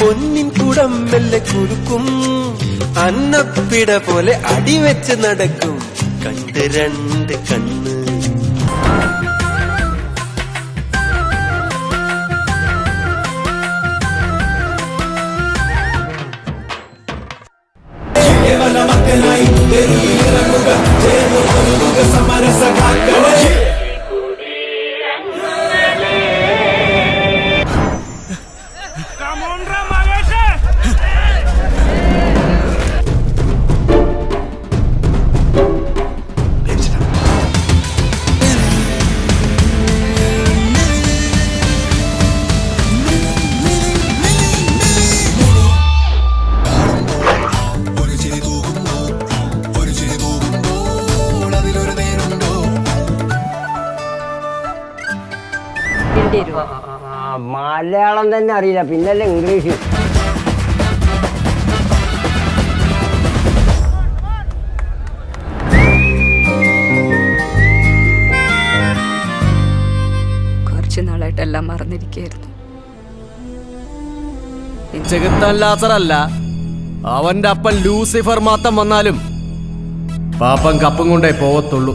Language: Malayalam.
പൊന്നിൻ കുടം മെല്ലെ കുലുക്കും അന്നപ്പിട പോലെ അടിവെച്ച് നടക്കും. കണ്ട് രണ്ട് കണ്ണ്. ಹೋಗ ಏನು ಹೋಗ ಸಮರಸ ಕಾಕಳೆ Come on, Rama! ആ, മലയാളം തന്നെ അറിയില്ല. പിന്നല്ലേ ഇംഗ്ലീഷ്. കുറച്ചു മറന്നിരിക്കുകയായിരുന്നു. ചെകുത്താൻ അവന്റെ അപ്പൻ ലൂസിഫർ മാത്രം വന്നാലും പാപ്പൻ കപ്പും കൊണ്ടേ പോവത്തുള്ളൂ.